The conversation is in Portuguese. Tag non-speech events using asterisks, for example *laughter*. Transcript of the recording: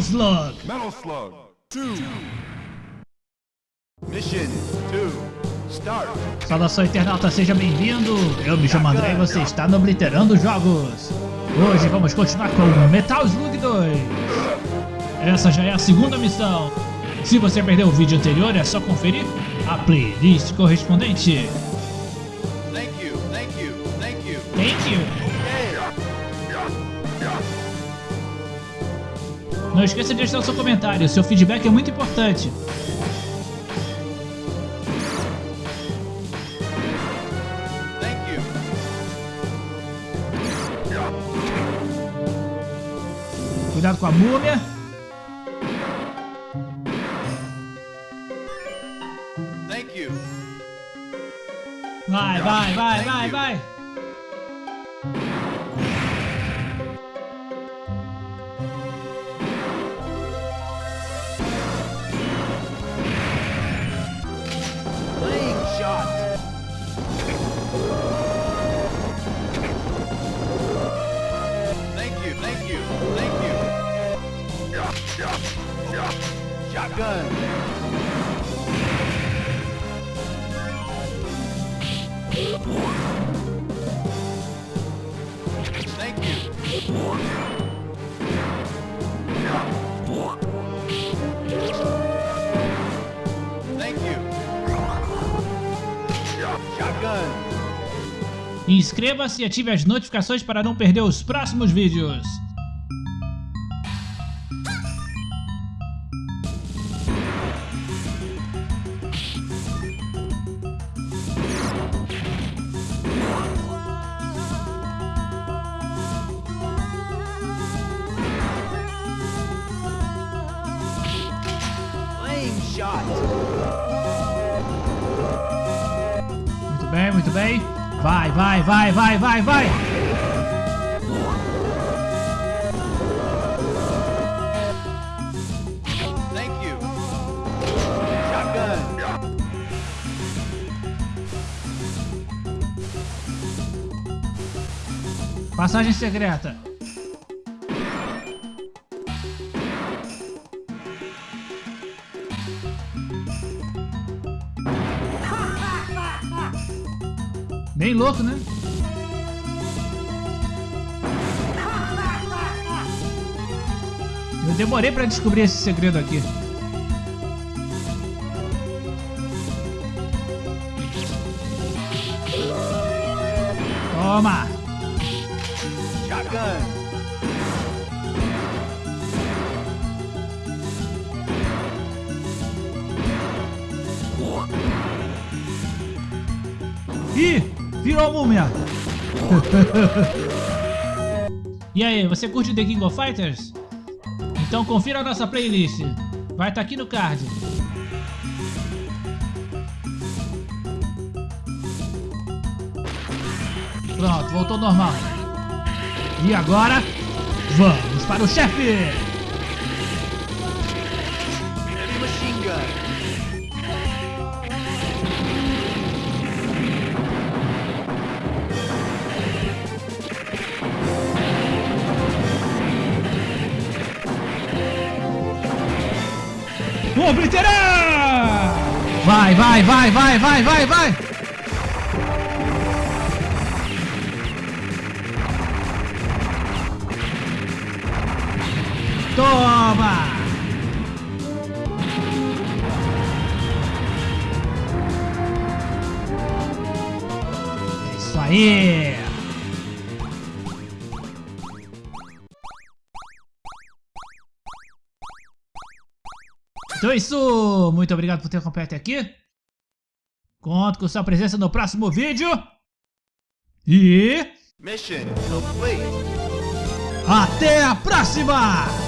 Slug. Metal Slug 2. Mission 2. Start. Saudação internauta, seja bem-vindo. Eu me chamo André e você está no Obliterando Jogos. Hoje vamos continuar com Metal Slug 2. Essa já é a segunda missão. Se você perdeu o vídeo anterior, é só conferir a playlist correspondente. Thank you, thank you, thank you. Thank you. Okay. Não esqueça de deixar o seu comentário, seu feedback é muito importante. Cuidado com a múmia. Vai, vai, vai, vai, vai. Shotgun. Thank you. Inscreva-se e ative as notificações para não perder os próximos vídeos. Shot. Muito bem, muito bem. Vai, vai, vai, vai, vai, vai. Thank you. Shotgun. Passagem secreta. Bem louco, né? Eu demorei pra descobrir esse segredo aqui. Toma! Shotgun. Ih, virou múmia. *laughs* e aí, você curte The King of Fighters? Então confira a nossa playlist. Vai estar aqui no card. Pronto, voltou ao normal. E agora, vamos para o chefe! Obliterar! Vai, vai, vai, vai, vai, vai, vai! Toma! É isso aí! Então é isso! Muito obrigado por ter acompanhado até aqui. Conto com sua presença no próximo vídeo. E Mission complete. até a próxima!